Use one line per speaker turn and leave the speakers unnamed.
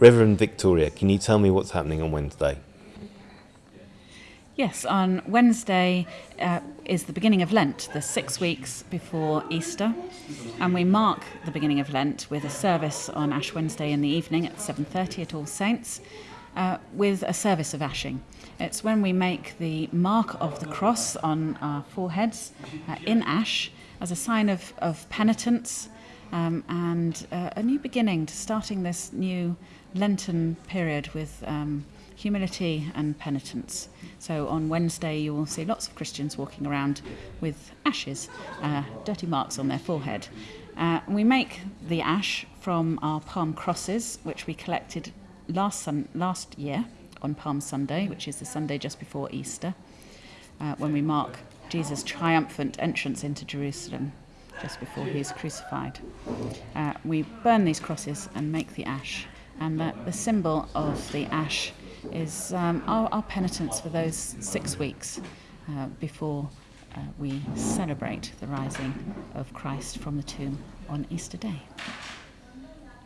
Reverend Victoria, can you tell me what's happening on Wednesday?
Yes, on Wednesday uh, is the beginning of Lent, the six weeks before Easter, and we mark the beginning of Lent with a service on Ash Wednesday in the evening at 7:30 at All Saints, uh, with a service of ashing. It's when we make the mark of the cross on our foreheads uh, in ash as a sign of, of penitence um, and uh, a new beginning to starting this new Lenten period with. Um, humility and penitence. So on Wednesday, you will see lots of Christians walking around with ashes, uh, dirty marks on their forehead. Uh, we make the ash from our palm crosses, which we collected last, sun- last year on Palm Sunday, which is the Sunday just before Easter, uh, when we mark Jesus' triumphant entrance into Jerusalem just before he is crucified. Uh, we burn these crosses and make the ash, and the, the symbol of the ash is um, our, our, penitence for those six weeks uh, before uh, we celebrate the rising of Christ from the tomb on Easter Day.